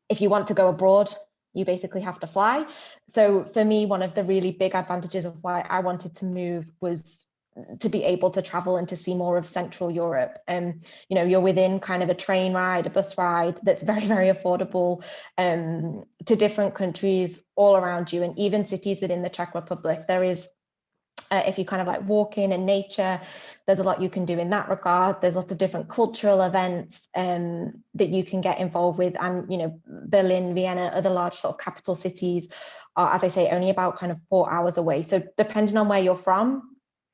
if you want to go abroad you basically have to fly. So for me one of the really big advantages of why i wanted to move was to be able to travel and to see more of Central Europe. Um, you know, you're within kind of a train ride, a bus ride that's very, very affordable um, to different countries all around you and even cities within the Czech Republic. There is, uh, if you kind of like walk in and nature, there's a lot you can do in that regard. There's lots of different cultural events um, that you can get involved with. And, you know, Berlin, Vienna, other large sort of capital cities are, as I say, only about kind of four hours away. So depending on where you're from,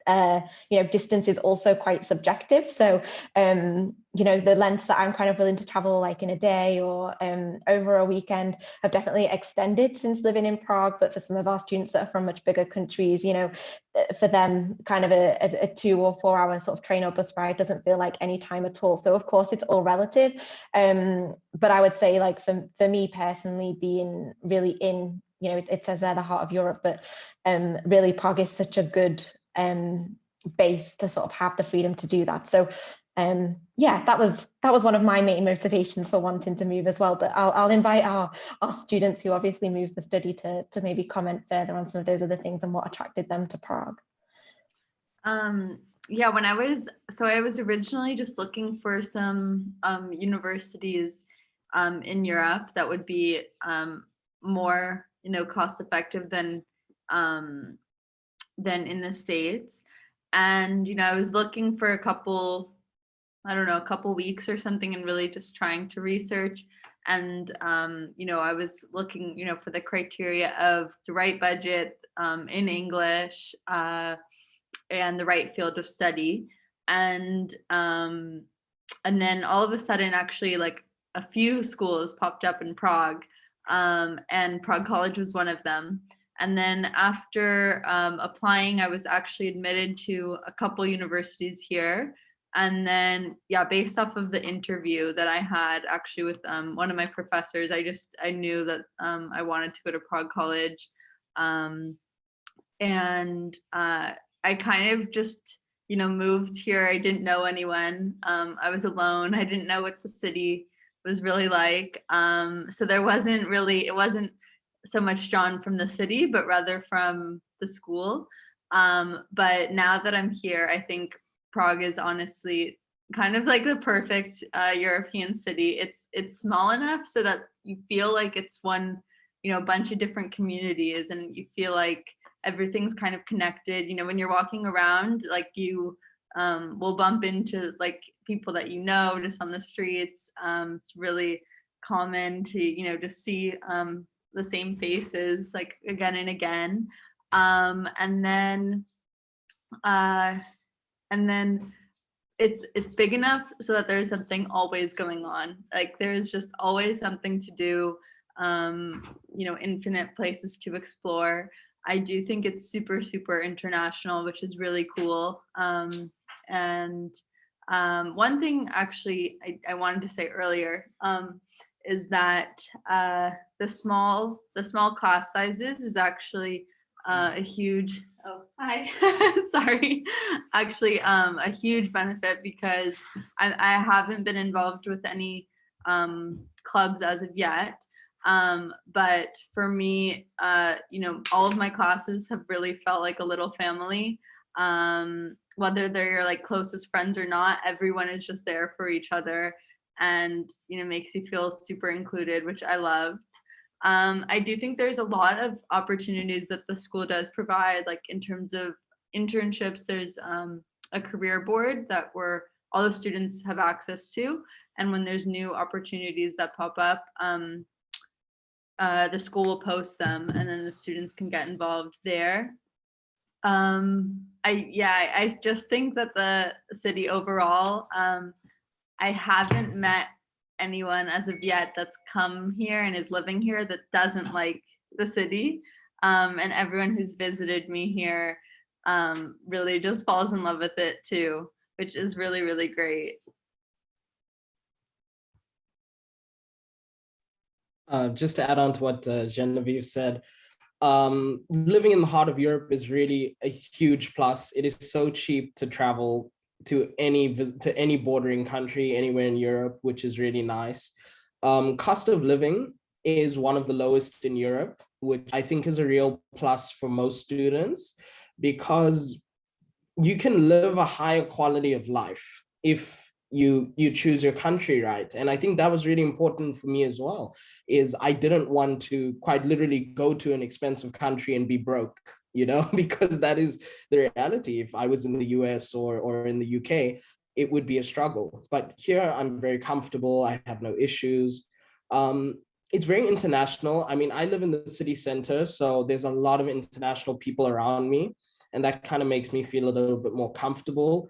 uh, you know, distance is also quite subjective. So, um, you know, the lengths that I'm kind of willing to travel like in a day or um, over a weekend have definitely extended since living in Prague. But for some of our students that are from much bigger countries, you know, uh, for them, kind of a, a, a two or four hour sort of train or bus ride doesn't feel like any time at all. So of course, it's all relative. Um, but I would say like for, for me personally, being really in you know, it, it, says there the heart of Europe, but um, really Prague is such a good um, base to sort of have the freedom to do that. So um, yeah, that was that was one of my main motivations for wanting to move as well. But I'll, I'll invite our, our students who obviously moved the study to, to maybe comment further on some of those other things and what attracted them to Prague. Um, yeah, when I was, so I was originally just looking for some um, universities um, in Europe that would be um, more, you know, cost effective than um, than in the States. And, you know, I was looking for a couple, I don't know, a couple weeks or something and really just trying to research. And, um, you know, I was looking, you know, for the criteria of the right budget um, in English uh, and the right field of study. And, um, and then all of a sudden, actually, like a few schools popped up in Prague um, and Prague College was one of them. And then after um, applying, I was actually admitted to a couple universities here. And then, yeah, based off of the interview that I had actually with um, one of my professors, I just, I knew that um, I wanted to go to Prague College. Um, and uh, I kind of just, you know, moved here. I didn't know anyone. Um, I was alone. I didn't know what the city was really like. Um, so there wasn't really, it wasn't so much drawn from the city, but rather from the school. Um, but now that I'm here, I think Prague is honestly kind of like the perfect uh, European city. It's it's small enough so that you feel like it's one, you know, bunch of different communities, and you feel like everything's kind of connected. You know, when you're walking around, like you um, will bump into like people that you know just on the streets. Um, it's really common to you know just see um, the same faces like again and again. Um, and then, uh, and then it's it's big enough so that there's something always going on. Like there's just always something to do. Um, you know, infinite places to explore. I do think it's super super international, which is really cool. Um, and um, one thing actually I, I wanted to say earlier um, is that uh, the small the small class sizes is actually uh, a huge oh hi <laughs> sorry actually um, a huge benefit because I, I haven't been involved with any um, clubs as of yet. Um, but for me uh, you know all of my classes have really felt like a little family. Um, whether they're your like closest friends or not everyone is just there for each other and you know makes you feel super included which i loved. um, i do think there's a lot of opportunities that the school does provide like in terms of internships there's um, a career board that where all the students have access to and when there's new opportunities that pop up um, uh, the school will post them and then the students can get involved there um, I yeah, I just think that the city overall um, I haven't met anyone as of yet that's come here and is living here that doesn't like the city. Um, and everyone who's visited me here um, really just falls in love with it too, which is really, really great. Uh, just to add on to what uh, Genevieve said, um, living in the heart of Europe is really a huge plus. It is so cheap to travel to any to any bordering country anywhere in Europe, which is really nice. Um, cost of living is one of the lowest in Europe, which I think is a real plus for most students because you can live a higher quality of life if you you choose your country right and i think that was really important for me as well is i didn't want to quite literally go to an expensive country and be broke you know, <laughs> because that is the reality. If I was in the US or, or in the UK, it would be a struggle. But here I'm very comfortable. I have no issues. Um, it's very international. I mean, I live in the city center, so there's a lot of international people around me. and that kind of makes me feel a little bit more comfortable.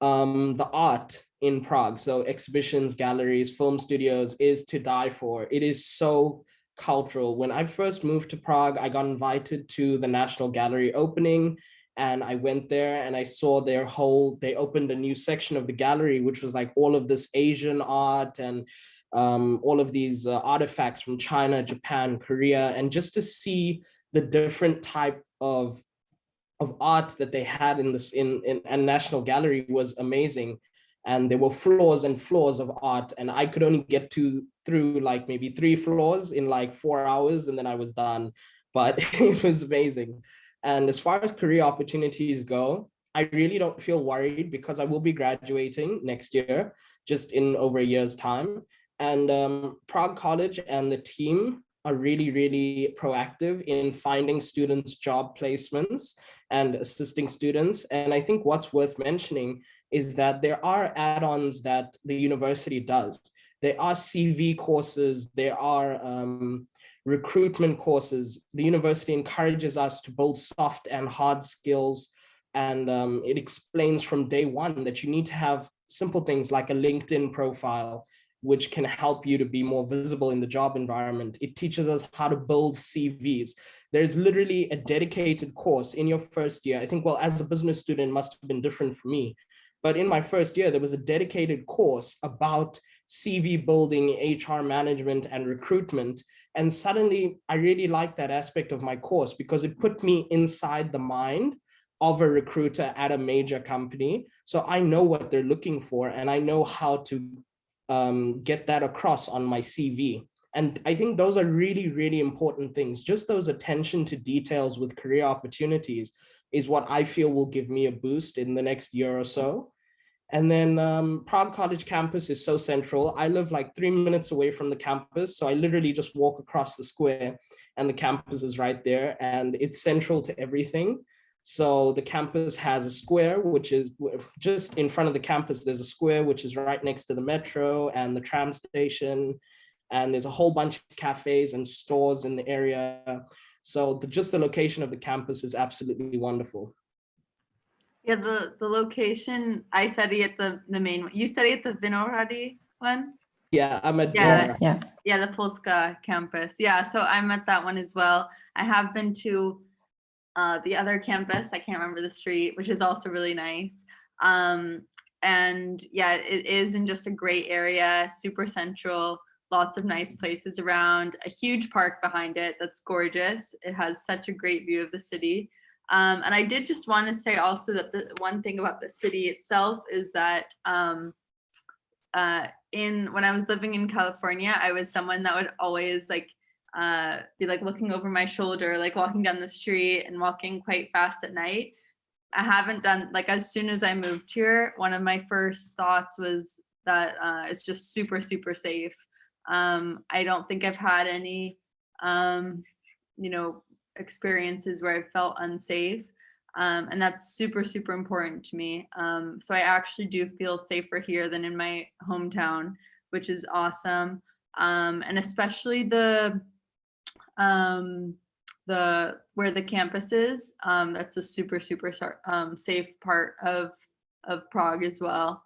Um, the art in Prague, so exhibitions, galleries, film studios is to die for. It is so cultural. When I first moved to Prague, I got invited to the National Gallery opening and I went there and I saw their whole, they opened a new section of the gallery, which was like all of this Asian art and um, all of these uh, artifacts from China, Japan, Korea, and just to see the different type of of art that they had in this in in a national gallery was amazing and there were floors and floors of art and i could only get to through like maybe three floors in like four hours and then i was done but <laughs> it was amazing and as far as career opportunities go i really don't feel worried because i will be graduating next year just in over a year's time and um, prague college and the team are really, really proactive in finding students job placements and assisting students. And I think what's worth mentioning is that there are add-ons that the university does. There are CV courses, there are um, recruitment courses. The university encourages us to build soft and hard skills. And um, it explains from day one that you need to have simple things like a LinkedIn profile, which can help you to be more visible in the job environment. It teaches us how to build CVs. There's literally a dedicated course in your first year. I think, well, as a business student, must have been different for me. But in my first year, there was a dedicated course about CV building, HR management, and recruitment. And suddenly, I really liked that aspect of my course because it put me inside the mind of a recruiter at a major company. So I know what they're looking for and I know how to um, get that across on my CV. And I think those are really, really important things. Just those attention to details with career opportunities is what I feel will give me a boost in the next year or so. And then um, Prague College campus is so central. I live like three minutes away from the campus. So I literally just walk across the square and the campus is right there and it's central to everything. So the campus has a square, which is just in front of the campus, there's a square, which is right next to the metro and the tram station. And there's a whole bunch of cafes and stores in the area. So the, just the location of the campus is absolutely wonderful. Yeah, the, the location, I study at the, the main, you study at the Vinohrady one? Yeah, I'm at Yeah. Yeah. Yeah, the Polska campus. Yeah, so I'm at that one as well. I have been to uh, the other campus, I can't remember the street, which is also really nice. Um, and yeah, it is in just a great area, super central, lots of nice places around, a huge park behind it that's gorgeous. It has such a great view of the city. Um, and I did just want to say also that the one thing about the city itself is that um, uh, in when I was living in California, I was someone that would always like uh, be like looking over my shoulder, like walking down the street and walking quite fast at night. I haven't done like as soon as I moved here, one of my first thoughts was that uh, it's just super, super safe. Um, I don't think I've had any, um, you know, experiences where I felt unsafe. Um, and that's super, super important to me. Um, so I actually do feel safer here than in my hometown, which is awesome. Um, and especially the um, the where the campus is. Um, that's a super, super um, safe part of, of Prague as well.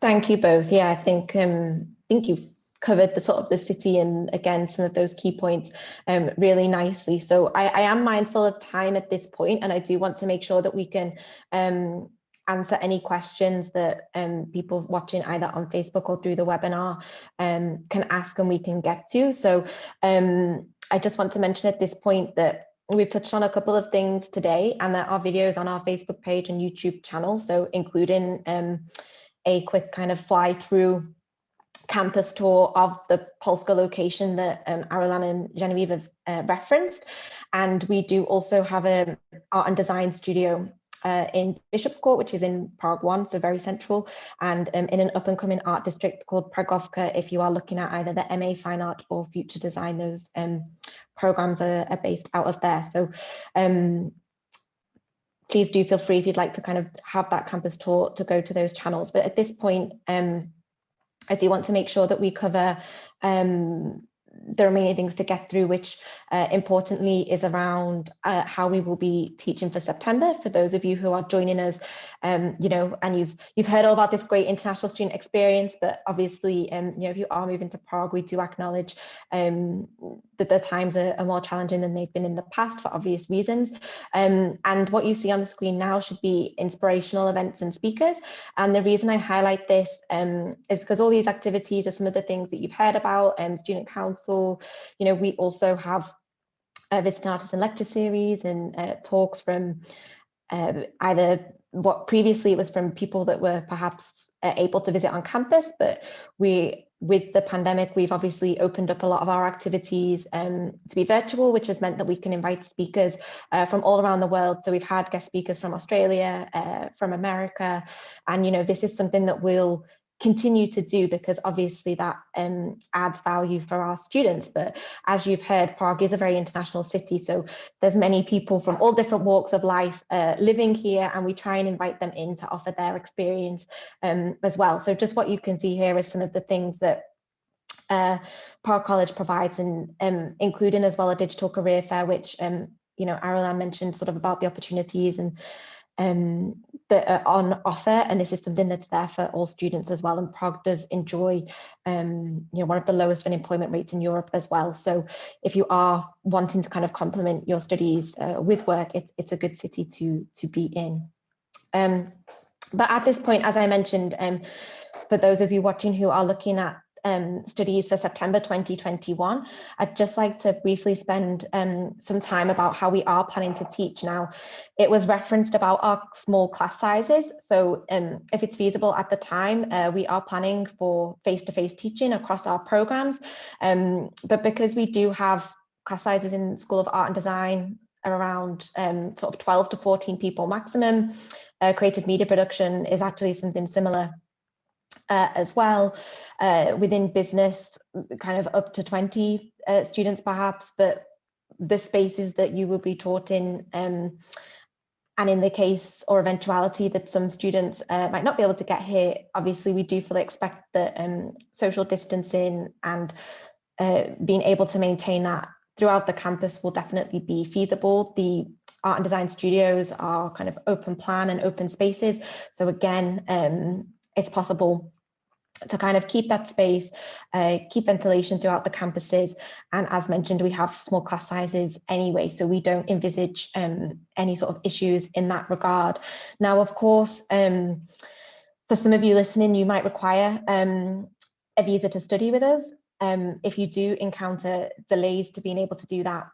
Thank you both. Yeah, I think um, I think you've covered the sort of the city and again some of those key points um, really nicely. So I, I am mindful of time at this point, and I do want to make sure that we can um, answer any questions that um, people watching either on Facebook or through the webinar um, can ask and we can get to. So um, I just want to mention at this point that we've touched on a couple of things today and there are videos on our Facebook page and YouTube channel. So including a quick kind of fly through campus tour of the Polska location that um, and Genevieve have uh, referenced. And we do also have an art and design studio uh, in Bishop's Court, which is in Prague 1, so very central, and um, in an up and coming art district called Pragovka, if you are looking at either the MA Fine Art or Future Design, those um, programs are, are, based out of there. So um, please do feel free if you'd like to kind of have that campus tour to go to those channels. But at this point, um, I do want to make sure that we cover um, the many things to get through, which uh, importantly is around uh, how we will be teaching for September. For those of you who are joining us, um, you know, and you've you've heard all about this great international student experience, but obviously, um, you know, if you are moving to Prague, we do acknowledge um, that the times are, are, more challenging than they've been in the past for obvious reasons. Um, and what you see on the screen now should be inspirational events and speakers. And the reason I highlight this um, is because all these activities are some of the things that you've heard about, um, student council, you know, we also have a visiting artists and lecture series and uh, talks from uh, either what previously it was from people that were perhaps uh, able to visit on campus, but we with the pandemic, we've obviously opened up a lot of our activities um, to be virtual, which has meant that we can invite speakers uh, from all around the world. So we've had guest speakers from Australia, uh, from America, and you know this is something that will continue to do because obviously that um, adds value for our students. But as you've heard, Prague is a very international city. So there's many people from all different walks of life uh, living here and we try and invite them in to offer their experience um, as well. So just what you can see here is some of the things that uh, Prague College provides and um, including as well a digital career fair, which um, you know, Arulan mentioned sort of about the opportunities and um, that are on offer and this is something that's there for all students as well and Prague does enjoy um, you know one of the lowest unemployment rates in Europe as well. So if you are wanting to kind of complement your studies uh, with work it's, it's a good city to to be in. Um, but at this point as I mentioned um, for those of you watching who are looking at um, studies for September 2021, I'd just like to briefly spend um, some time about how we are planning to teach now. It was referenced about our small class sizes. So um, if it's feasible at the time, uh, we are planning for face-to-face -face teaching across our programs. Um, but because we do have class sizes in School of Art and Design around um, sort of 12 to 14 people maximum, uh, creative media production is actually something similar uh, as well uh, within business, kind of up to 20 uh, students perhaps, but the spaces that you will be taught in um, and in the case or eventuality that some students uh, might not be able to get here, obviously we do fully expect that um, social distancing and uh, being able to maintain that throughout the campus will definitely be feasible. The art and design studios are kind of open plan and open spaces. So again, um, it's possible to kind of keep that space, uh, keep ventilation throughout the campuses. And as mentioned, we have small class sizes anyway, so we don't envisage um, any sort of issues in that regard. Now, of course, um, for some of you listening, you might require um, a visa to study with us. Um, if you do encounter delays to being able to do that,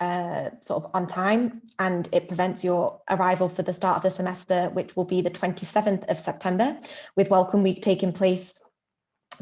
uh, sort of on time and it prevents your arrival for the start of the semester, which will be the 27th of September, with Welcome Week taking place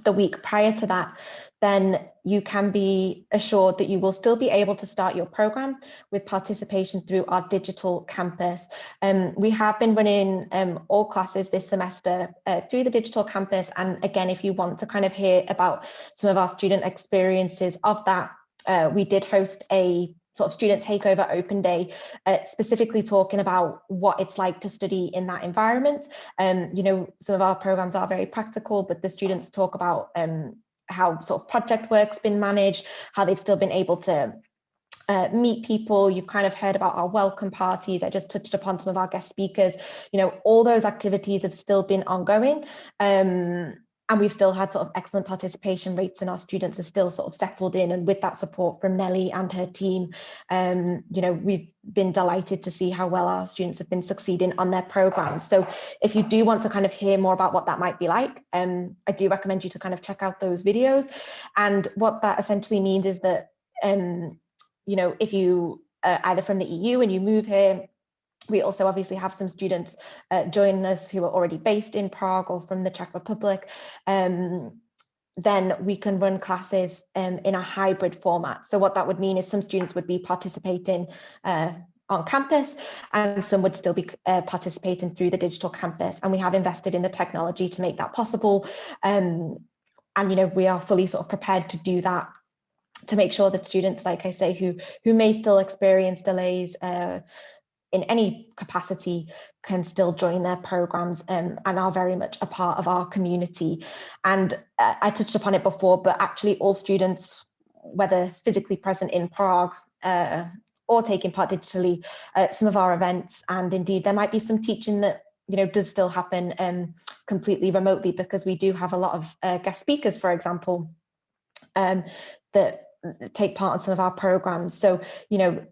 the week prior to that, then you can be assured that you will still be able to start your program with participation through our digital campus. Um, we have been running um, all classes this semester uh, through the digital campus. And again, if you want to kind of hear about some of our student experiences of that, uh, we did host a sort of student takeover open day, uh, specifically talking about what it's like to study in that environment. Um, you know, some of our programs are very practical, but the students talk about um, how sort of project work's been managed, how they've still been able to uh, meet people. You've kind of heard about our welcome parties. I just touched upon some of our guest speakers. You know, all those activities have still been ongoing. Um, and we've still had sort of excellent participation rates and our students are still sort of settled in and with that support from Nelly and her team. Um, you know we've been delighted to see how well our students have been succeeding on their programs. So if you do want to kind of hear more about what that might be like um, I do recommend you to kind of check out those videos. And what that essentially means is that um, you know if you uh, either from the EU and you move here we also obviously have some students uh, joining us who are already based in Prague or from the Czech Republic. Um, then we can run classes um, in a hybrid format. So what that would mean is some students would be participating uh, on campus and some would still be uh, participating through the digital campus. And we have invested in the technology to make that possible. Um, and, you know, we are fully sort of prepared to do that to make sure that students, like I say, who, who may still experience delays, uh, in any capacity can still join their programs um, and are very much a part of our community. And uh, I touched upon it before, but actually all students whether physically present in Prague uh, or taking part digitally at some of our events. And indeed, there might be some teaching that you know does still happen um, completely remotely because we do have a lot of uh, guest speakers, for example, um, that take part in some of our programs. So, you know,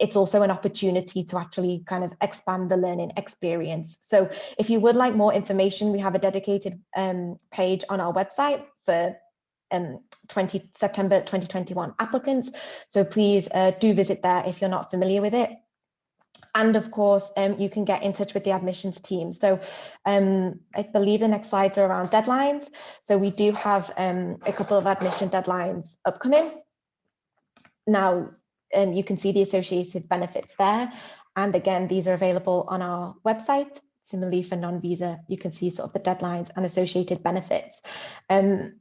it's also an opportunity to actually kind of expand the learning experience. So if you would like more information, we have a dedicated um, page on our website for um, 20 September 2021 applicants. So please uh, do visit there if you're not familiar with it. And of course, um, you can get in touch with the admissions team. So um, I believe the next slides are around deadlines. So we do have um, a couple of admission deadlines upcoming. Now, um, you can see the associated benefits there. And again, these are available on our website. Similarly for non-visa, you can see sort of the deadlines and associated benefits. Um,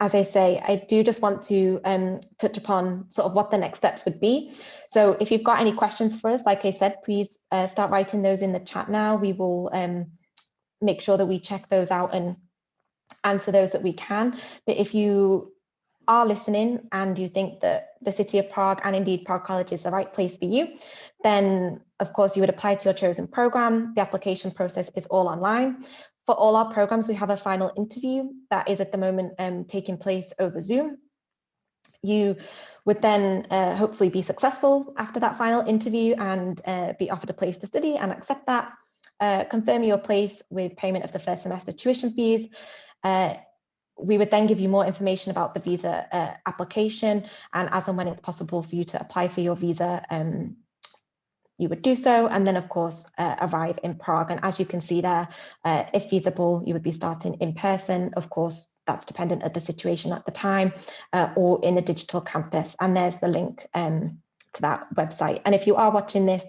as I say, I do just want to um, touch upon sort of what the next steps would be. So if you've got any questions for us, like I said, please uh, start writing those in the chat now. We will um, make sure that we check those out and answer those that we can. But if you are listening and you think that the City of Prague and indeed Prague College is the right place for you, then of course you would apply to your chosen program. The application process is all online. For all our programs, we have a final interview that is at the moment um, taking place over Zoom. You would then uh, hopefully be successful after that final interview and uh, be offered a place to study and accept that. Uh, confirm your place with payment of the first semester tuition fees. We would then give you more information about the visa uh, application and as and when it's possible for you to apply for your visa um, you would do so. And then of course uh, arrive in Prague. And as you can see there uh, if feasible you would be starting in person. Of course that's dependent at the situation at the time uh, or in a digital campus. And there's the link um, to that website. And if you are watching this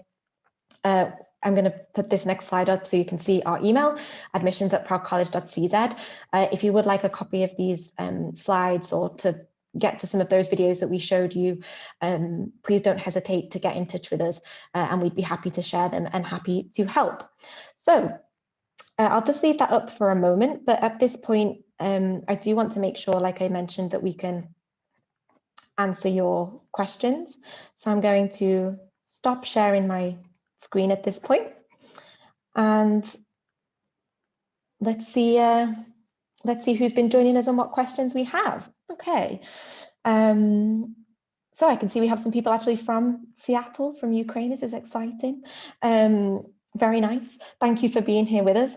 uh, I'm going to put this next slide up so you can see our email, admissions at praguecollege.cz. Uh, if you would like a copy of these um, slides or to get to some of those videos that we showed you, um, please don't hesitate to get in touch with us uh, and we'd be happy to share them and happy to help. So uh, I'll just leave that up for a moment, but at this point, um, I do want to make sure, like I mentioned, that we can answer your questions. So I'm going to stop sharing my screen at this point. And let's see, uh, let's see who's been joining us and what questions we have. Okay. Um, so I can see we have some people actually from Seattle, from Ukraine. This is exciting. Um, very nice. Thank you for being here with us.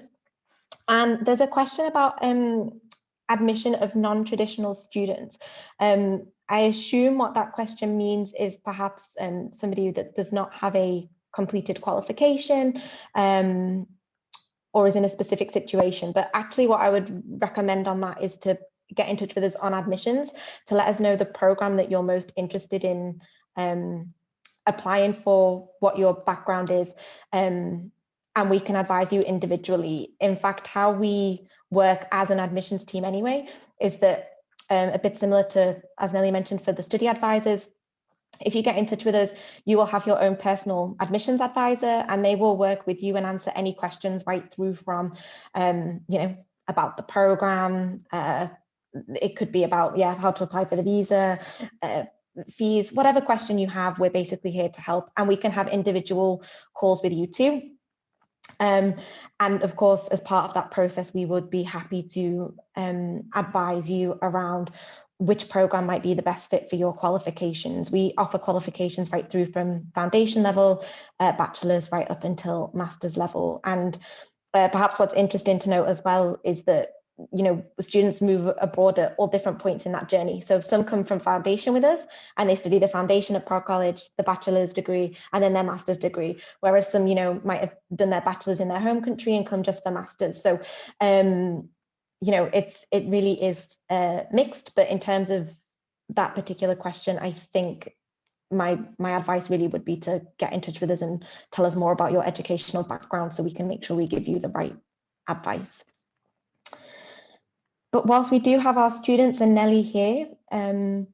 And there's a question about um, admission of non-traditional students. Um, I assume what that question means is perhaps um, somebody that does not have a completed qualification um, or is in a specific situation. But actually what I would recommend on that is to get in touch with us on admissions to let us know the program that you're most interested in um, applying for, what your background is, um, and we can advise you individually. In fact, how we work as an admissions team anyway is that um, a bit similar to, as Nelly mentioned, for the study advisors, if you get in touch with us, you will have your own personal admissions advisor and they will work with you and answer any questions right through from, um, you know, about the program, uh, it could be about yeah how to apply for the visa uh, fees whatever question you have we're basically here to help and we can have individual calls with you too. Um, and of course as part of that process we would be happy to um, advise you around which program might be the best fit for your qualifications. We offer qualifications right through from foundation level, uh, bachelor's right up until master's level. And uh, perhaps what's interesting to note as well is that you know, students move abroad at all different points in that journey. So some come from foundation with us and they study the foundation at Prague College, the bachelor's degree, and then their master's degree. Whereas some, you know, might have done their bachelor's in their home country and come just for master's. So, um, you know, it's it really is uh, mixed. But in terms of that particular question, I think my my advice really would be to get in touch with us and tell us more about your educational background so we can make sure we give you the right advice. But whilst we do have our students and Nelly here, um,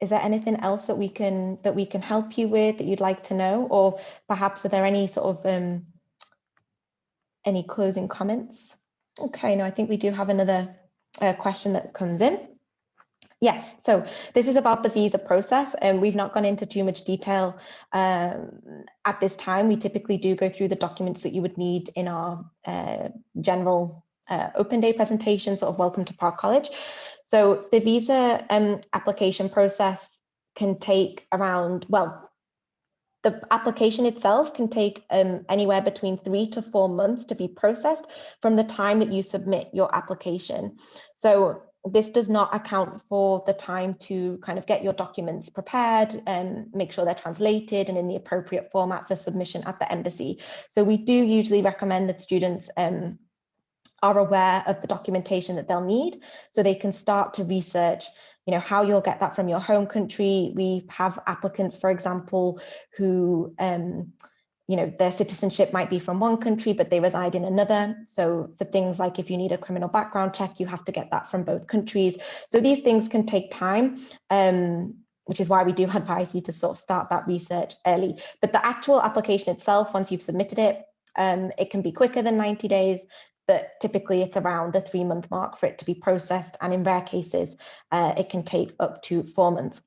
is there anything else that we can that we can help you with that you'd like to know, or perhaps are there any sort of um, any closing comments? Okay, no, I think we do have another uh, question that comes in. Yes, so this is about the visa process and we've not gone into too much detail um, at this time. We typically do go through the documents that you would need in our uh, general uh, open day presentation, sort of welcome to Prague College. So the visa um, application process can take around, well, the application itself can take um, anywhere between three to four months to be processed from the time that you submit your application. So this does not account for the time to kind of get your documents prepared and make sure they're translated and in the appropriate format for submission at the embassy. So we do usually recommend that students um, are aware of the documentation that they'll need so they can start to research you know how you'll get that from your home country we have applicants for example who um, you know, their citizenship might be from one country, but they reside in another. So for things like if you need a criminal background check, you have to get that from both countries. So these things can take time, um, which is why we do <laughs> advise you to sort of start that research early. But the actual application itself, once you've submitted it, um, it can be quicker than 90 days, but typically it's around the three month mark for it to be processed. And in rare cases, uh, it can take up to four months.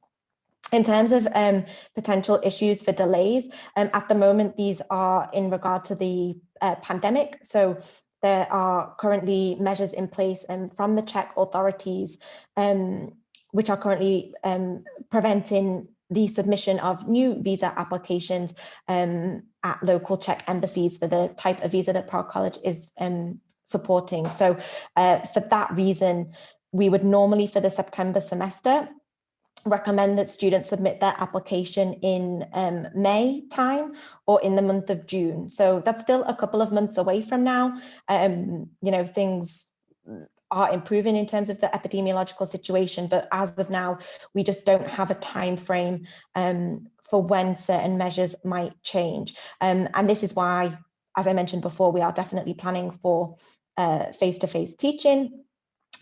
In terms of um, potential issues for delays, um, at the moment, these are in regard to the uh, pandemic. So there are currently measures in place um, from the Czech authorities, um, which are currently um, preventing the submission of new visa applications um, at local Czech embassies for the type of visa that Prague College is supporting. So uh, for that reason, we would normally for the September semester recommend that students submit their application in um, May time or in the month of June. So that's still a couple of months away from now. Um, you know, things are improving in terms of the epidemiological situation, but as of now, we just don't have a time frame um, for when certain measures might change. Um, and this is why, as I mentioned before, we are definitely planning for uh, face-to-face -face teaching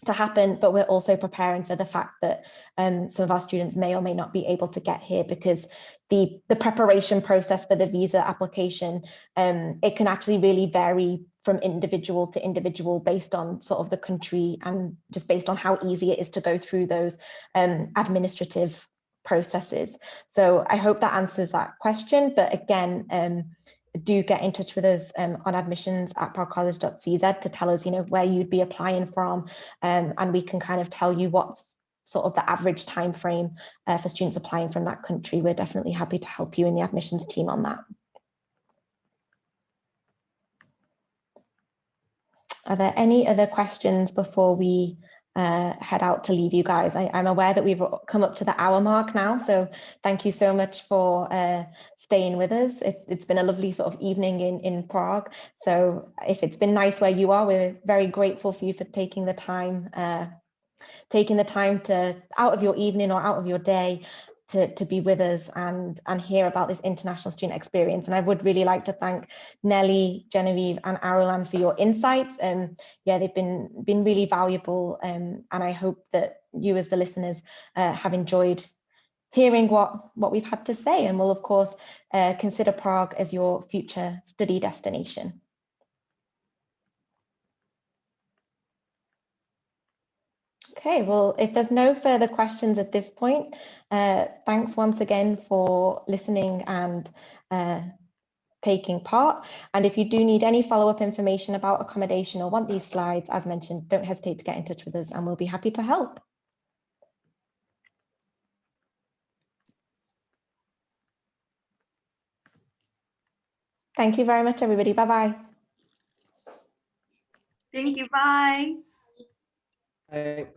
to happen, but we're also preparing for the fact that um, some of our students may or may not be able to get here because the, the preparation process for the visa application, um, it can actually really vary from individual to individual based on sort of the country and just based on how easy it is to go through those um, administrative processes. So I hope that answers that question. But again, um, do get in touch with us um, on admissions at praguecollege.cz to tell us, you know, where you'd be applying from, um, and we can kind of tell you what's sort of the average time frame uh, for students applying from that country. We're definitely happy to help you in the admissions team on that. Are there any other questions before we uh, head out to leave you guys. I, am aware that we've come up to the hour mark now, so thank you so much for uh, staying with us. It, has been a lovely sort of evening in, in Prague. So if it's been nice where you are, we're very grateful for you for taking the time, uh, taking the time to out of your evening or out of your day to, to be with us and, and hear about this international student experience. And I would really like to thank Nelly, Genevieve and Arulan for your insights. Um, yeah, they've been, been really valuable um, and I hope that you as the listeners uh, have enjoyed hearing what, what we've had to say and we'll of course uh, consider Prague as your future study destination. Okay, well, if there's no further questions at this point, uh, thanks once again for listening and uh, taking part. And if you do need any follow-up information about accommodation or want these slides, as mentioned, don't hesitate to get in touch with us and we'll be happy to help. Thank you very much, everybody. Bye-bye. Thank you. Bye. Bye.